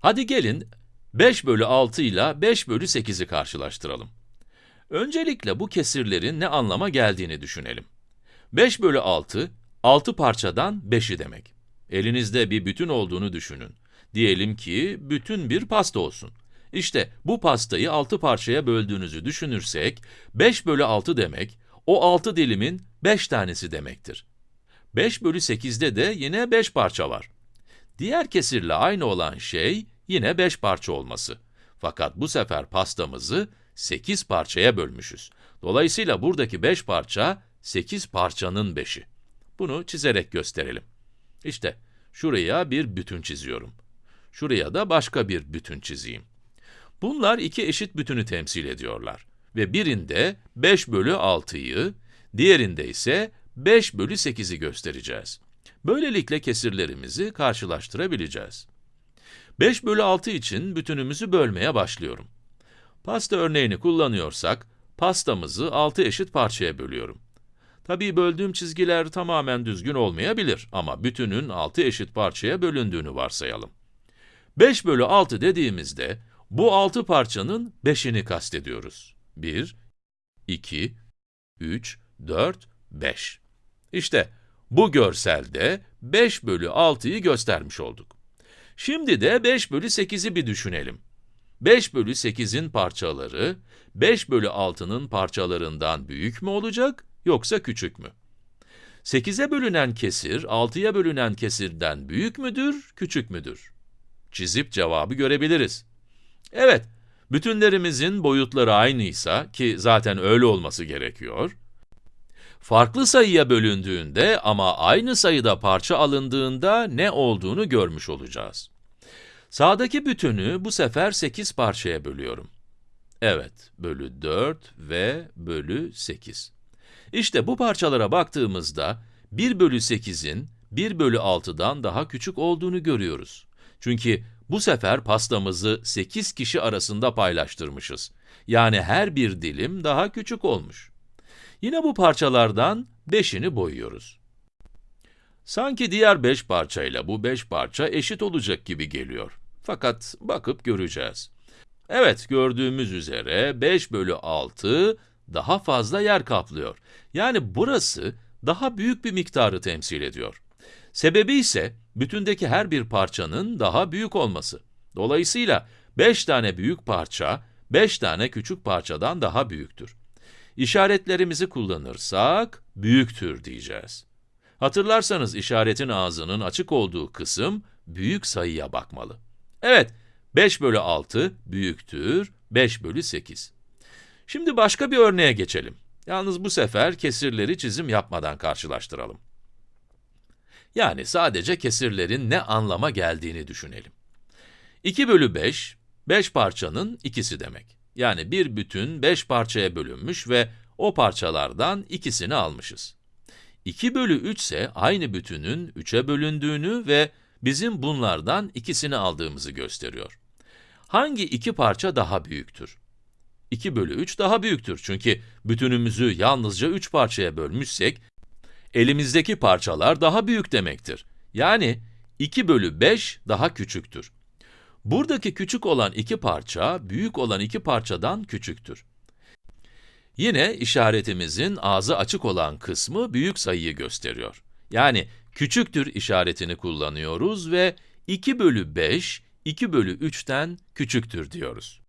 Hadi gelin 5 bölü 6 ile 5 bölü 8'i karşılaştıralım. Öncelikle bu kesirlerin ne anlama geldiğini düşünelim. 5 bölü 6, 6 parçadan 5'i demek. Elinizde bir bütün olduğunu düşünün. Diyelim ki bütün bir pasta olsun. İşte bu pastayı 6 parçaya böldüğünüzü düşünürsek, 5 bölü 6 demek, o 6 dilimin 5 tanesi demektir. 5 bölü 8'de de yine 5 parça var. Diğer kesirle aynı olan şey, yine 5 parça olması. Fakat bu sefer pastamızı 8 parçaya bölmüşüz. Dolayısıyla buradaki 5 parça, 8 parçanın 5'i. Bunu çizerek gösterelim. İşte, şuraya bir bütün çiziyorum. Şuraya da başka bir bütün çizeyim. Bunlar iki eşit bütünü temsil ediyorlar. Ve birinde 5 bölü 6'yı, diğerinde ise 5 bölü 8'i göstereceğiz. Böylelikle kesirlerimizi karşılaştırabileceğiz. 5 bölü 6 için bütünümüzü bölmeye başlıyorum. Pasta örneğini kullanıyorsak, pastamızı 6 eşit parçaya bölüyorum. Tabii böldüğüm çizgiler tamamen düzgün olmayabilir ama bütünün 6 eşit parçaya bölündüğünü varsayalım. 5 bölü 6 dediğimizde, bu 6 parçanın 5'ini kastediyoruz. 1, 2, 3, 4, 5. İşte, bu görselde 5 bölü 6'yı göstermiş olduk. Şimdi de 5 bölü 8'i bir düşünelim. 5 bölü 8'in parçaları, 5 bölü 6'nın parçalarından büyük mü olacak, yoksa küçük mü? 8'e bölünen kesir, 6'ya bölünen kesirden büyük müdür, küçük müdür? Çizip cevabı görebiliriz. Evet, bütünlerimizin boyutları aynıysa, ki zaten öyle olması gerekiyor, farklı sayıya bölündüğünde ama aynı sayıda parça alındığında ne olduğunu görmüş olacağız. Sağdaki bütünü bu sefer 8 parçaya bölüyorum. Evet, bölü 4 ve bölü 8. İşte bu parçalara baktığımızda, 1 bölü 8'in 1 bölü 6'dan daha küçük olduğunu görüyoruz. Çünkü bu sefer pastamızı 8 kişi arasında paylaştırmışız. Yani her bir dilim daha küçük olmuş. Yine bu parçalardan 5'ini boyuyoruz. Sanki diğer 5 parçayla bu 5 parça eşit olacak gibi geliyor. Fakat bakıp göreceğiz. Evet, gördüğümüz üzere 5 bölü 6 daha fazla yer kaplıyor. Yani burası daha büyük bir miktarı temsil ediyor. Sebebi ise bütündeki her bir parçanın daha büyük olması. Dolayısıyla 5 tane büyük parça, 5 tane küçük parçadan daha büyüktür. İşaretlerimizi kullanırsak, büyüktür diyeceğiz. Hatırlarsanız işaretin ağzının açık olduğu kısım, büyük sayıya bakmalı. Evet, 5 bölü 6 büyüktür 5 bölü 8. Şimdi başka bir örneğe geçelim. Yalnız bu sefer kesirleri çizim yapmadan karşılaştıralım. Yani sadece kesirlerin ne anlama geldiğini düşünelim. 2 bölü 5, 5 parçanın ikisi demek. Yani bir bütün 5 parçaya bölünmüş ve o parçalardan ikisini almışız. 2 bölü 3 ise aynı bütünün 3'e bölündüğünü ve bizim bunlardan ikisini aldığımızı gösteriyor. Hangi iki parça daha büyüktür? 2 bölü 3 daha büyüktür çünkü bütünümüzü yalnızca 3 parçaya bölmüşsek, elimizdeki parçalar daha büyük demektir. Yani 2 bölü 5 daha küçüktür. Buradaki küçük olan iki parça, büyük olan iki parçadan küçüktür. Yine işaretimizin ağzı açık olan kısmı büyük sayıyı gösteriyor. Yani küçüktür işaretini kullanıyoruz ve 2 bölü 5, 2 bölü 3'ten küçüktür diyoruz.